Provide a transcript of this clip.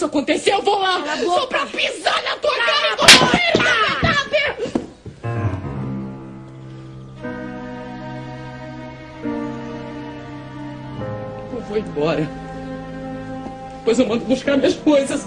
isso acontecer, eu vou lá. Só pra pisar na tua cara e vou morrer! Eu vou embora. Depois eu mando buscar minhas coisas.